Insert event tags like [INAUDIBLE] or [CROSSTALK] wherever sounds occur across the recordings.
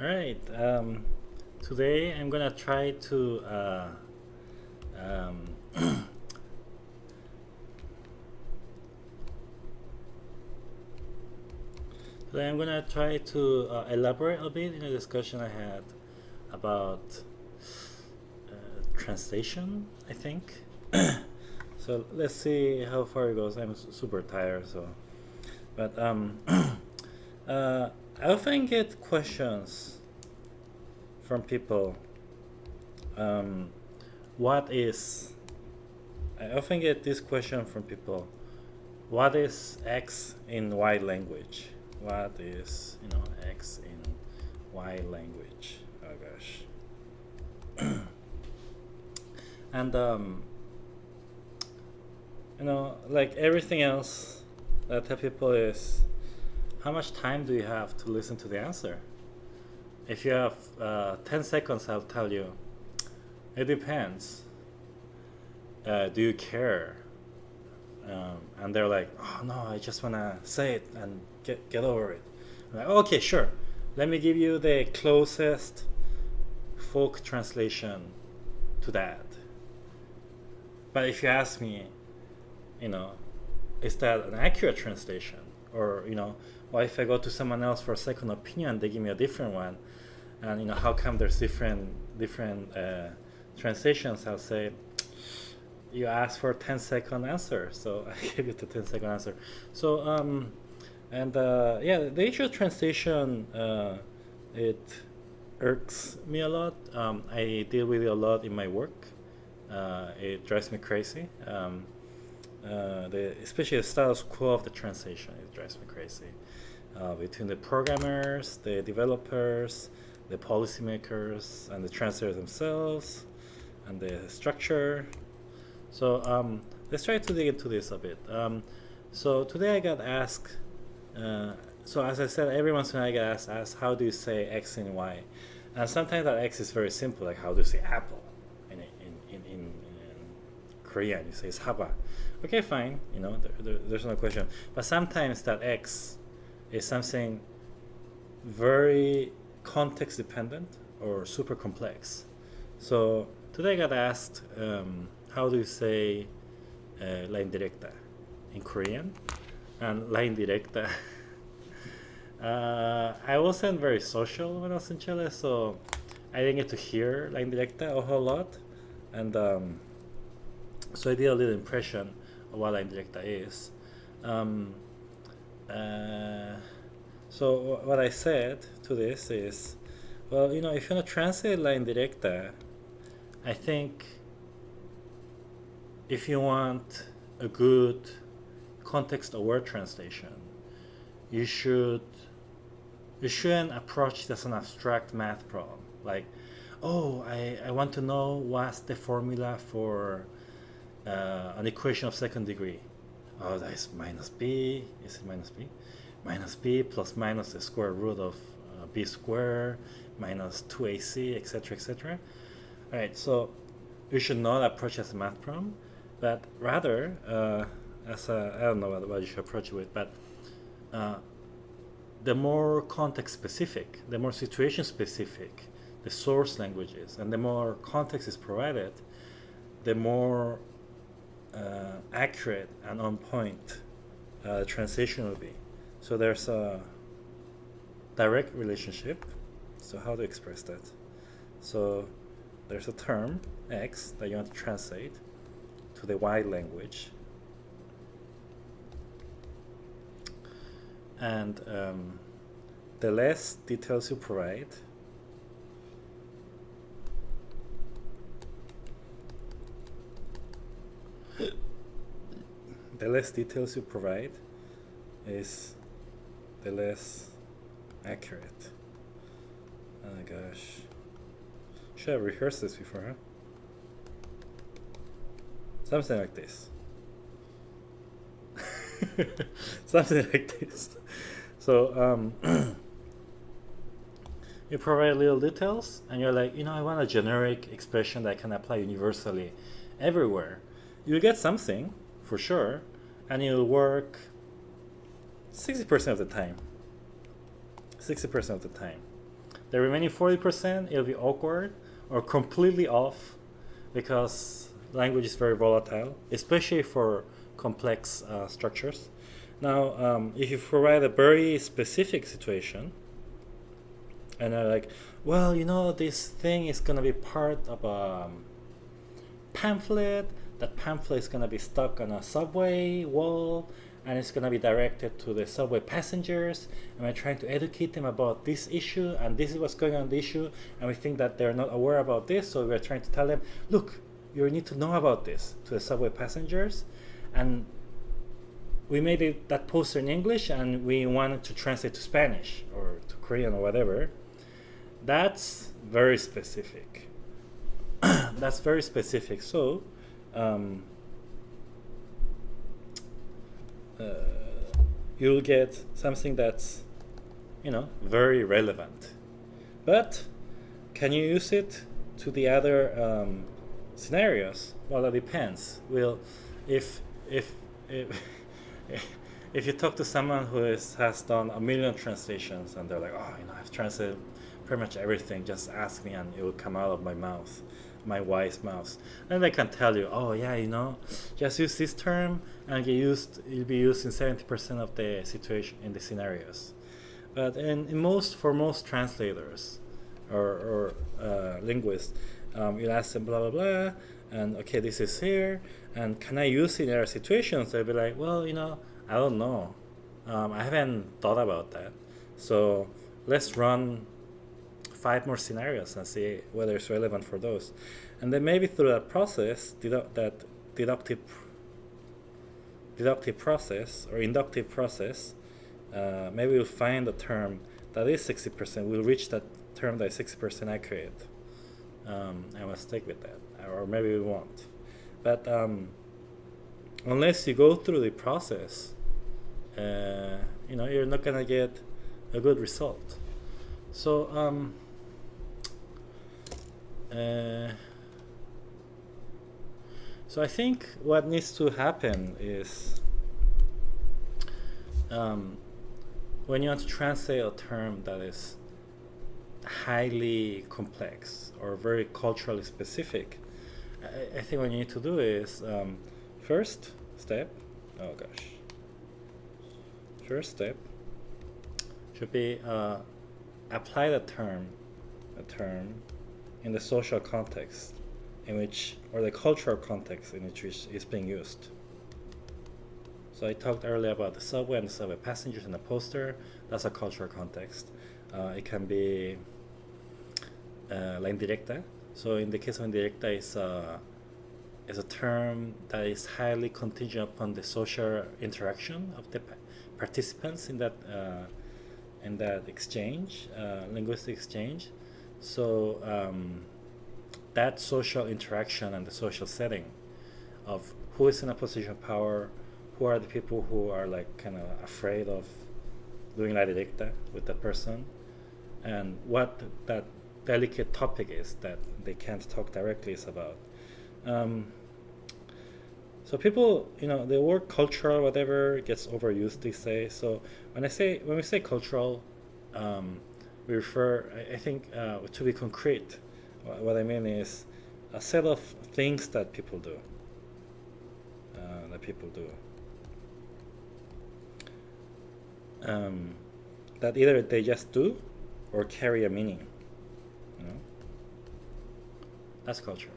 All right. Um, today I'm gonna try to uh, um, [COUGHS] today I'm gonna try to uh, elaborate a bit in a discussion I had about uh, translation. I think. [COUGHS] so let's see how far it goes. I'm super tired, so. But um, [COUGHS] uh, I often get questions from people. Um, what is? I often get this question from people. What is X in Y language? What is you know X in Y language? Oh gosh. [CLEARS THROAT] and um, you know, like everything else, that tell people is how much time do you have to listen to the answer? If you have uh, 10 seconds, I'll tell you. It depends. Uh, do you care? Um, and they're like, oh no, I just want to say it and get, get over it. I'm like, okay, sure. Let me give you the closest folk translation to that. But if you ask me, you know, is that an accurate translation? Or, you know, or if I go to someone else for a second opinion, they give me a different one, and you know how come there's different different uh, translations? I'll say you asked for a 10 second answer, so [LAUGHS] I gave you the 10 second answer. So um, and uh, yeah, the issue of translation uh, it irks me a lot. Um, I deal with it a lot in my work. Uh, it drives me crazy. Um, uh, the, especially the status quo of the translation, it drives me crazy uh, between the programmers, the developers, the policymakers, and the translators themselves, and the structure. So um, let's try to dig into this a bit. Um, so today I got asked, uh, so as I said, every once in a while I get asked, asked, how do you say X and Y? And sometimes that X is very simple, like how do you say apple? In, in, in, in, Korean, you say it's haba. Okay, fine, you know, there, there, there's no question. But sometimes that X is something very context dependent or super complex. So today I got asked, um, how do you say uh, la indirecta in Korean? And la indirecta, [LAUGHS] uh, I wasn't very social when I was in Chile, so I didn't get to hear la indirecta a whole lot. And um, so I did a little impression what la indirecta is. Um, uh, so what I said to this is, well, you know, if you want to translate la indirecta, I think if you want a good context-aware translation, you should you shouldn't approach it as an abstract math problem. Like, oh, I, I want to know what's the formula for uh, an equation of second degree oh, that is minus b, is it minus b? Minus b plus minus the square root of uh, b squared minus 2ac, etc., etc. All right, so you should not approach as a math problem, but rather uh, as a, I don't know what, what you should approach it with, but uh, the more context specific, the more situation specific the source language is, and the more context is provided, the more uh, accurate and on point uh, translation will be. So there's a direct relationship. So how to express that? So there's a term X that you want to translate to the Y language. And um, the less details you provide, the less details you provide is the less accurate. Oh my gosh. Should have rehearsed this before, huh? Something like this. [LAUGHS] Something like this. So, um, [CLEARS THROAT] you provide little details and you're like, you know, I want a generic expression that can apply universally everywhere. You get something, for sure, and it'll work 60% of the time. 60% of the time. The remaining 40%, it'll be awkward or completely off because language is very volatile, especially for complex uh, structures. Now, um, if you provide a very specific situation, and they're like, well, you know, this thing is going to be part of a um, pamphlet. That pamphlet is going to be stuck on a subway wall and it's going to be directed to the subway passengers and we're trying to educate them about this issue and this is what's going on the issue and we think that they're not aware about this so we're trying to tell them look you need to know about this to the subway passengers. And we made it, that poster in english and we wanted to translate to spanish or to korean or whatever. That's very specific. [CLEARS THROAT] That's very specific. So um, uh, you'll get something that's you know very relevant. But can you use it to the other um, scenarios? Well that depends. Well if if if, [LAUGHS] if you talk to someone who is, has done a million translations and they're like oh you know i've translated pretty much everything. Just ask me and it will come out of my mouth my wise mouth. And they can tell you, oh yeah, you know, just use this term and get used. It'll be used in seventy percent of the situation in the scenarios. But in, in most for most translators or, or uh, linguists, um, you ask them blah blah blah, and okay, this is here, and can I use it in other situations? They'll be like, well, you know, I don't know. Um, I haven't thought about that. So let's run five more scenarios and see whether it's relevant for those. And then maybe through that process, dedu that deductive deductive process or inductive process, uh, maybe we'll find a term that is 60%. We'll reach that term that is 60% accurate. Um, and we'll stick with that. Or maybe we won't. But um, unless you go through the process, uh, you know, you're not going to get a good result. So, um, uh, so I think what needs to happen is um, when you want to translate a term that is highly complex or very culturally specific, I, I think what you need to do is um, first step, oh gosh, first step should be uh, apply the term, a term in the social context in which, or the cultural context in which it's being used. So I talked earlier about the subway and the subway passengers and the poster. That's a cultural context. Uh, it can be uh, la indirecta. So in the case of indirecta, it's a, it's a term that is highly contingent upon the social interaction of the participants in that uh, in that exchange, uh, linguistic exchange. So um, that social interaction and the social setting of who is in a position of power, who are the people who are like kind of afraid of doing la directa with that person, and what that delicate topic is that they can't talk directly is about. Um, so people, you know, the word cultural, whatever, gets overused these days. So when I say when we say cultural, um, we refer, I, think, uh, to be concrete. What I mean is a set of things that people do. Uh, that people do. Um, that either they just do or carry a meaning. You know? That's culture.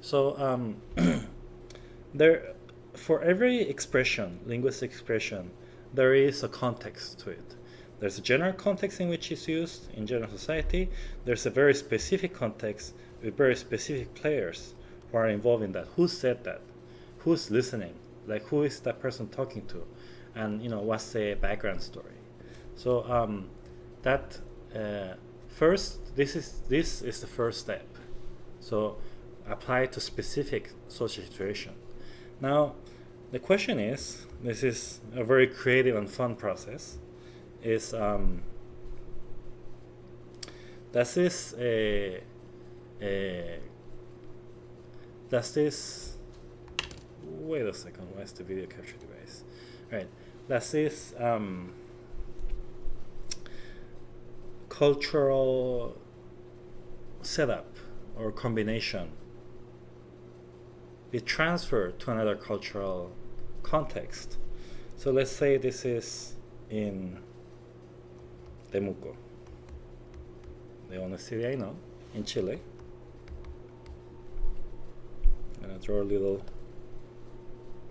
So um, [CLEARS THROAT] there, for every expression, linguistic expression, there is a context to it. There's a general context in which it's used in general society. There's a very specific context with very specific players who are involved in that. Who said that? Who's listening? Like who is that person talking to? And you know what's the background story? So um, that uh, first, this is this is the first step. So apply to specific social situation. Now, the question is, this is a very creative and fun process is um, does this uh, wait a second where's the video capture device right does this um, cultural setup or combination be transferred to another cultural context. So let's say this is in Temuco, the only city I know in Chile. I'm gonna draw a little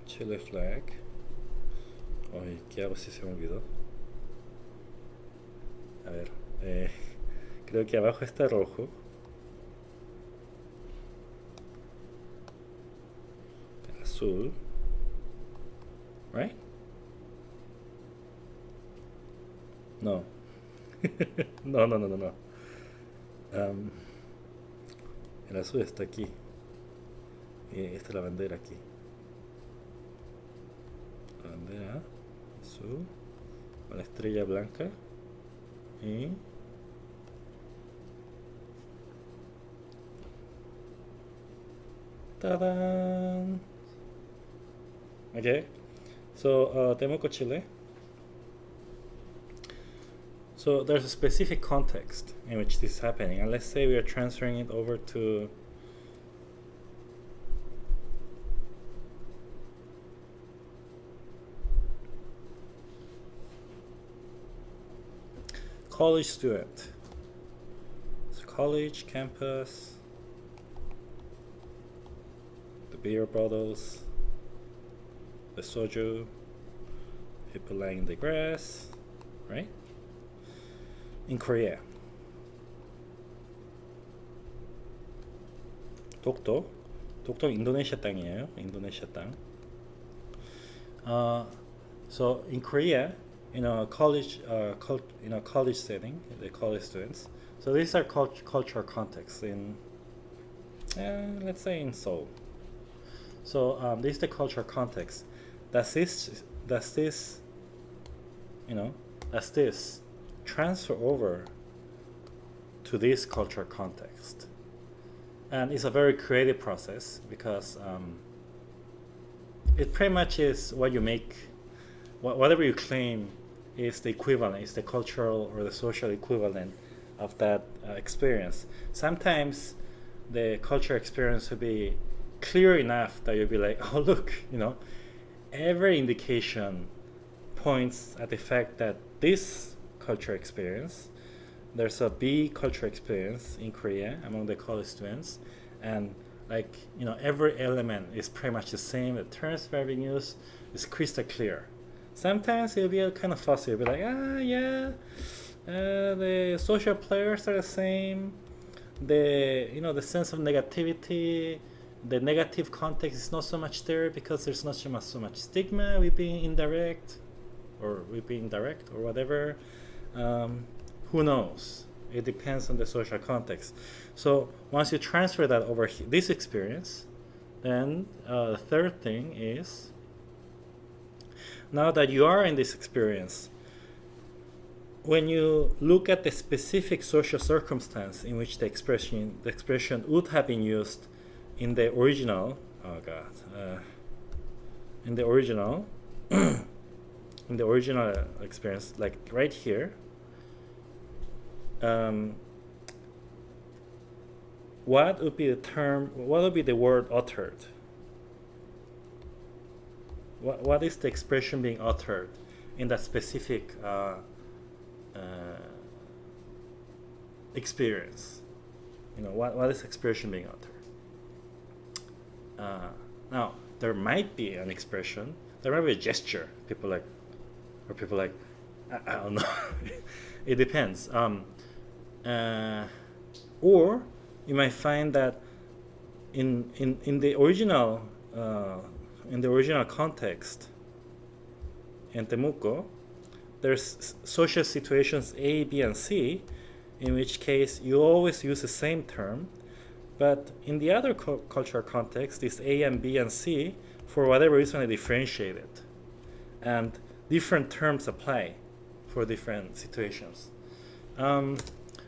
Chile flag. Ay, ¿qué hago si se me olvidó? A ver, eh, [LAUGHS] creo que abajo está rojo. Azul. Right? No. [LAUGHS] no, no, no, no, no. Um, el azul está aquí. Y esta es la bandera aquí. La bandera azul. La estrella blanca. Y... ¡Tadán! Okay. So, uh, Temuco, Chile. So there's a specific context in which this is happening, and let's say we are transferring it over to college student. So college, campus, the beer bottles, the soju, people lying in the grass, right? In Korea. 독도, 독도 인도네시아 땅이에요. 인도네시아 땅. Uh, so in Korea, in a college, uh, cult, in a college setting, the college students. So these are cult cultural contexts in, uh, let's say in Seoul. So um, this is the cultural context. Does this, does this, you know, does this transfer over to this cultural context? And it's a very creative process because um, it pretty much is what you make, wh whatever you claim is the equivalent, is the cultural or the social equivalent of that uh, experience. Sometimes the cultural experience will be clear enough that you'll be like, [LAUGHS] oh look, you know, every indication points at the fact that this cultural experience, there's a B cultural experience in Korea among the college students, and like you know every element is pretty much the same. The terms used is crystal clear. Sometimes it'll be a kind of fussy. It'll be like, ah, yeah, uh, the social players are the same. The you know the sense of negativity the negative context is not so much there because there's not so much, so much stigma with being indirect or with being direct or whatever. Um, who knows? It depends on the social context. So once you transfer that over this experience, then uh, the third thing is now that you are in this experience, when you look at the specific social circumstance in which the expression the expression would have been used in the original oh god uh, in the original [CLEARS THROAT] in the original experience like right here um, what would be the term what would be the word uttered what, what is the expression being uttered in that specific uh, uh, experience you know what, what is expression being uttered uh, now, there might be an expression, there might be a gesture. People like, or people like, I, I don't know. [LAUGHS] it depends. Um, uh, or you might find that in in in the original uh, in the original context in Temuco, there's social situations A, B, and C, in which case you always use the same term but in the other cultural context, this A and B and C, for whatever reason, are differentiated. And different terms apply for different situations. Um,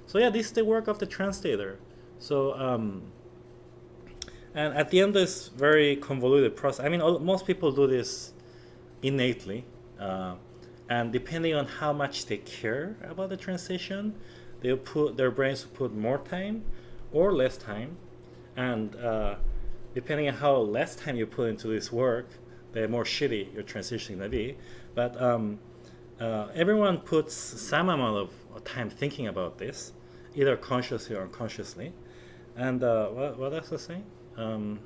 so yeah, this is the work of the translator. So, um, and at the end this very convoluted process, I mean, all, most people do this innately. Uh, and depending on how much they care about the translation, They'll put their brains put more time or less time, and uh, depending on how less time you put into this work, the more shitty your transition gonna be. But um, uh, everyone puts some amount of time thinking about this, either consciously or unconsciously. And uh, what, what else was I saying? Um,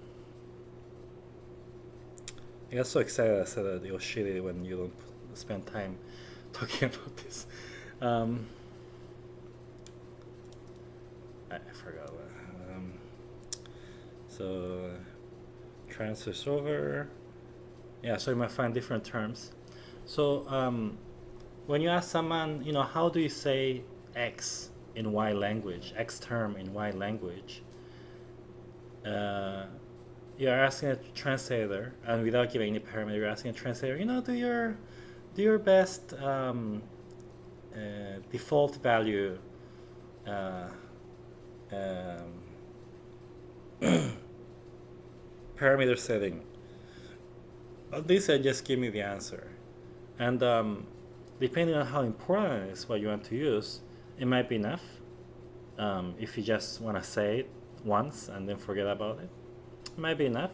I got so excited I said that was shitty when you don't spend time [LAUGHS] talking about this. Um, I, I forgot. Um, so transfers over. Yeah, so you might find different terms. So um, when you ask someone, you know, how do you say X in Y language, X term in Y language, uh, you're asking a translator, and without giving any parameter, you're asking a translator, you know, do your do your best um, uh, default value uh, um, [COUGHS] parameter setting. This I just give me the answer, and um, depending on how important it is what you want to use, it might be enough. Um, if you just want to say it once and then forget about it, it might be enough.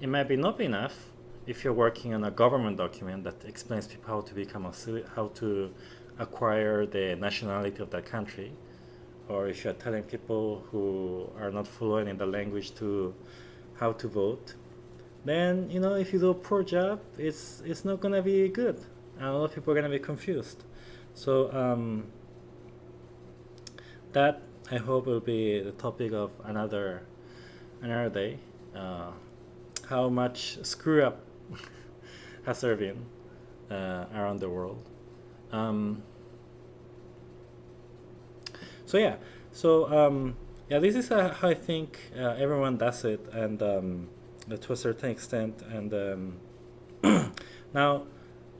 It might be not be enough if you're working on a government document that explains people how to become a how to acquire the nationality of that country, or if you're telling people who are not fluent in the language to how to vote, then you know if you do a poor job, it's it's not gonna be good and a lot of people are to be confused. So um, that I hope will be the topic of another another day. Uh, how much screw up [LAUGHS] has there been uh, around the world? Um, so yeah, so um, yeah, this is uh, how I think uh, everyone does it, and um, to a certain extent. And um, [CLEARS THROAT] now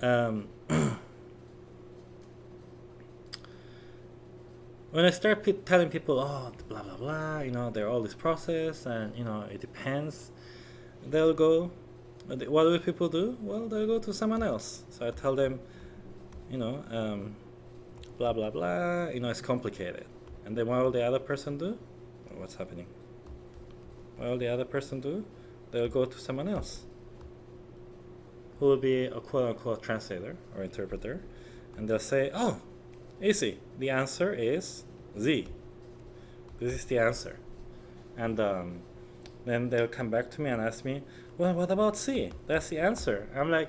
um, [CLEARS THROAT] when I start pe telling people, oh, blah blah blah, you know, there are all this process, and you know, it depends, they'll go. What do people do? Well, they'll go to someone else. So I tell them, you know, um, blah blah blah. You know, it's complicated. And then what will the other person do? What's happening? What will the other person do? They'll go to someone else who will be a quote unquote translator or interpreter, and they'll say, Oh, easy. The answer is Z. This is the answer. And um, then they'll come back to me and ask me, Well, what about C? That's the answer. I'm like,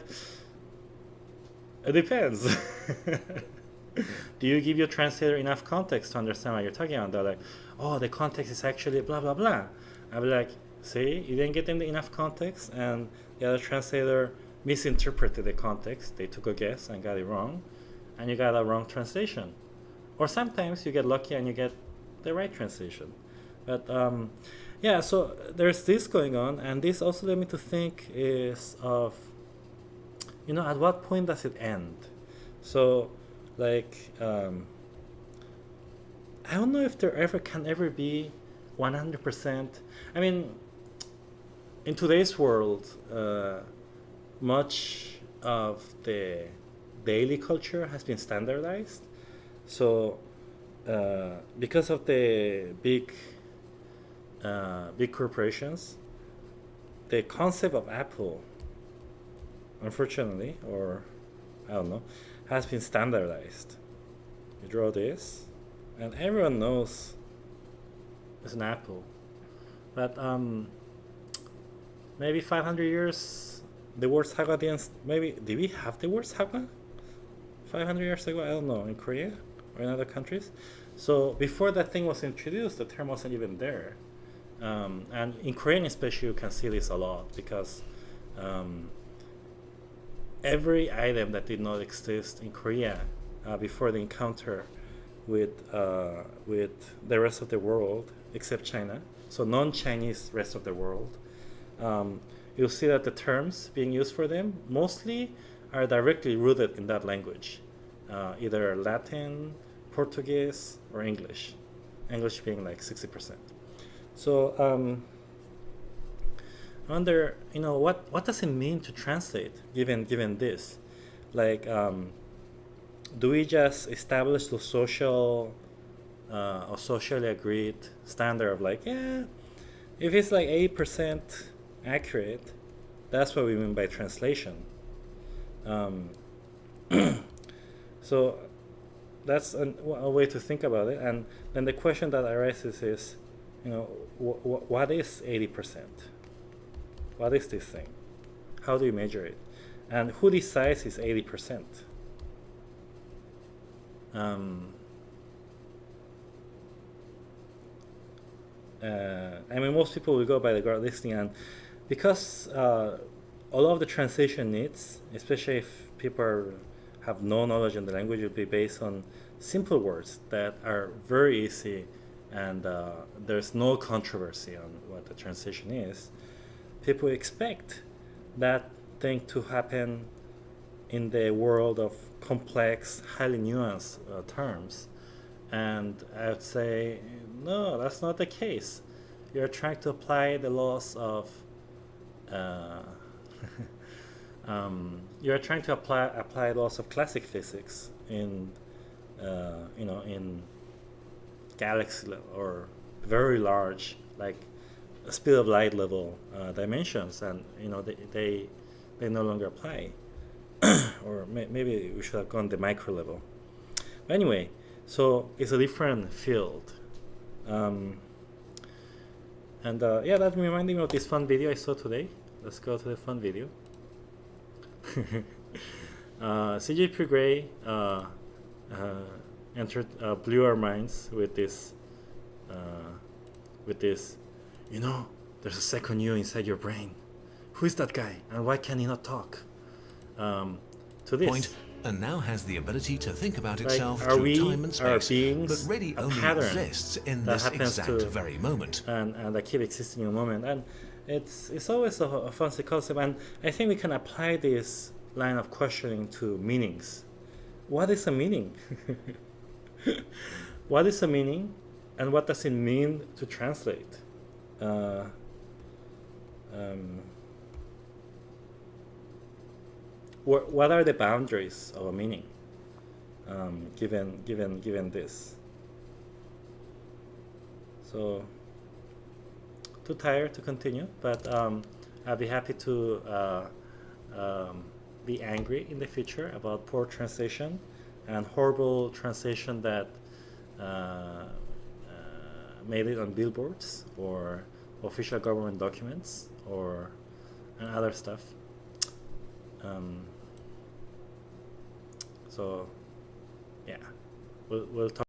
It depends. [LAUGHS] Do you give your translator enough context to understand what you're talking about? They're like, Oh, the context is actually blah, blah, blah. I'll be like, See, you didn't get them enough context, and the other translator misinterpreted the context. They took a guess and got it wrong, and you got a wrong translation. Or sometimes you get lucky and you get the right translation. But um, yeah, so there's this going on, and this also led me to think is of, you know, at what point does it end? So, like, um, I don't know if there ever can ever be 100%. I mean, in today's world, uh, much of the daily culture has been standardized. So uh, because of the big uh, big corporations, the concept of Apple, unfortunately, or I don't know, has been standardized. You draw this, and everyone knows it's an apple. But um, maybe 500 years the word sagwa didn't maybe did we have the word sagwa 500 years ago i don't know in korea or in other countries? So before that thing was introduced the term wasn't even there. Um, and in korean especially you can see this a lot because um, every item that did not exist in korea uh, before the encounter with uh, with the rest of the world except china so non-chinese rest of the world um, you'll see that the terms being used for them mostly are directly rooted in that language, uh, either Latin, Portuguese, or English. English being like 60%. So um, I wonder, you know, what, what does it mean to translate given, given this? Like, um, do we just establish the social uh, a socially agreed standard of like, yeah, if it's like 80% accurate, that's what we mean by translation. Um, [CLEARS THROAT] so that's an, a way to think about it. And then the question that arises is, you know, wh wh what is 80%? What is this thing? How do you measure it? And who decides is 80%? Um, uh, I mean, most people will go by the guard listing, and because uh, a lot of the translation needs, especially if people have no knowledge in the language, will be based on simple words that are very easy, and uh, there's no controversy on what the translation is. People expect that thing to happen in the world of complex, highly nuanced uh, terms. And I would say, no, that's not the case. You're trying to apply the laws of, uh, [LAUGHS] um, you're trying to apply apply laws of classic physics in, uh, you know, in galaxy level or very large, like speed of light level uh, dimensions, and you know they they, they no longer apply. [COUGHS] or may maybe we should have gone the micro level. But anyway, so it's a different field. Um, and uh, yeah, that reminded me of this fun video I saw today. Let's go to the fun video. [LAUGHS] uh, CGP Grey uh, uh, entered, uh, blew our minds with this, uh, with this, you know, there's a second you inside your brain. Who is that guy, and why can he not talk? um, to this. Point and now has the ability to think about itself are through we, time and space, but really only exists in that this happens exact to- very moment. and, and that keep existing in a moment. And it's it's always a, a fun concept, and I think we can apply this line of questioning to meanings. What is a meaning? [LAUGHS] what is a meaning, and what does it mean to translate? Uh, um, what are the boundaries of a meaning, um, given given given this? So too tired to continue, but um, I'll be happy to uh, um, be angry in the future about poor translation and horrible translation that uh, uh, made it on billboards or official government documents or and other stuff. Um, so, yeah, we'll, we'll talk.